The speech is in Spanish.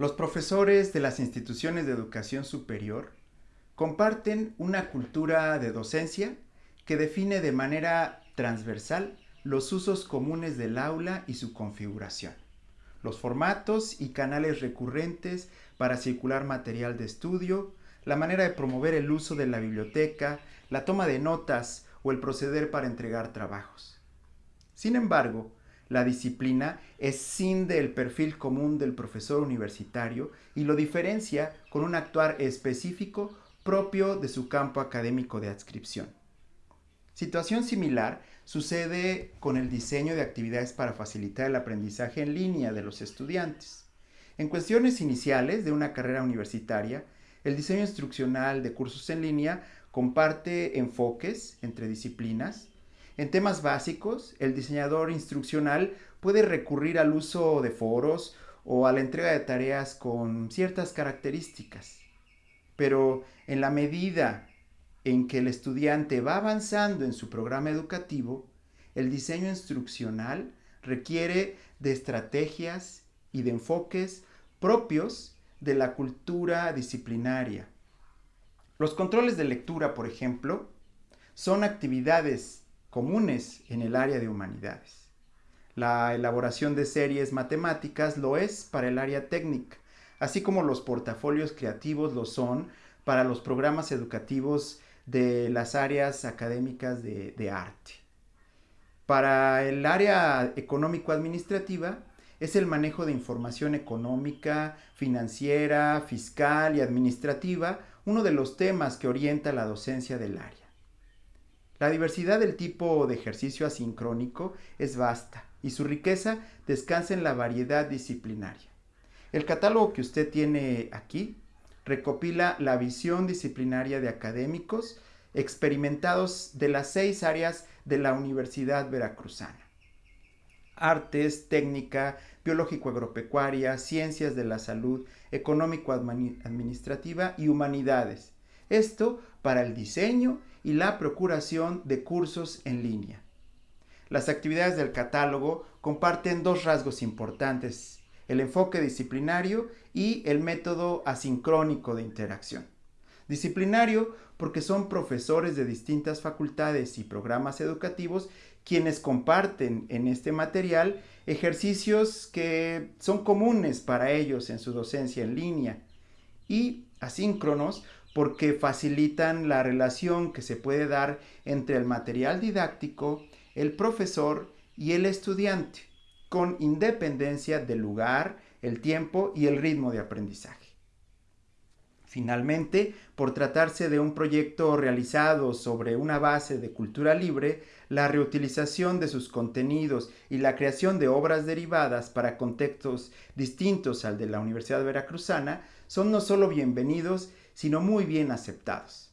Los profesores de las instituciones de educación superior comparten una cultura de docencia que define de manera transversal los usos comunes del aula y su configuración, los formatos y canales recurrentes para circular material de estudio, la manera de promover el uso de la biblioteca, la toma de notas o el proceder para entregar trabajos. Sin embargo, la disciplina es sin del perfil común del profesor universitario y lo diferencia con un actuar específico propio de su campo académico de adscripción. Situación similar sucede con el diseño de actividades para facilitar el aprendizaje en línea de los estudiantes. En cuestiones iniciales de una carrera universitaria, el diseño instruccional de cursos en línea comparte enfoques entre disciplinas, en temas básicos, el diseñador instruccional puede recurrir al uso de foros o a la entrega de tareas con ciertas características. Pero en la medida en que el estudiante va avanzando en su programa educativo, el diseño instruccional requiere de estrategias y de enfoques propios de la cultura disciplinaria. Los controles de lectura, por ejemplo, son actividades comunes en el área de humanidades. La elaboración de series matemáticas lo es para el área técnica, así como los portafolios creativos lo son para los programas educativos de las áreas académicas de, arte. Para el área económico-administrativa es el manejo de información económica, financiera, fiscal y administrativa uno de los temas que orienta la docencia del área. La diversidad del tipo de ejercicio asincrónico es vasta y su riqueza descansa en la variedad disciplinaria. El catálogo que usted tiene aquí recopila la visión disciplinaria de académicos experimentados de las seis áreas de la Universidad Veracruzana. Artes, técnica, biológico-agropecuaria, ciencias de la salud, económico-administrativa y humanidades. Esto para el diseño y la procuración de cursos en línea. Las actividades del catálogo comparten dos rasgos importantes, el enfoque disciplinario y el método asincrónico de interacción. Disciplinario porque son profesores de distintas facultades y programas educativos quienes comparten en este material ejercicios que son comunes para ellos en su docencia en línea y asíncronos porque facilitan la relación que se puede dar entre el material didáctico, el profesor y el estudiante, con independencia del lugar, el tiempo y el ritmo de aprendizaje. Finalmente, por tratarse de un proyecto realizado sobre una base de cultura libre, la reutilización de sus contenidos y la creación de obras derivadas para contextos distintos al de la Universidad Veracruzana son no solo bienvenidos, sino muy bien aceptados.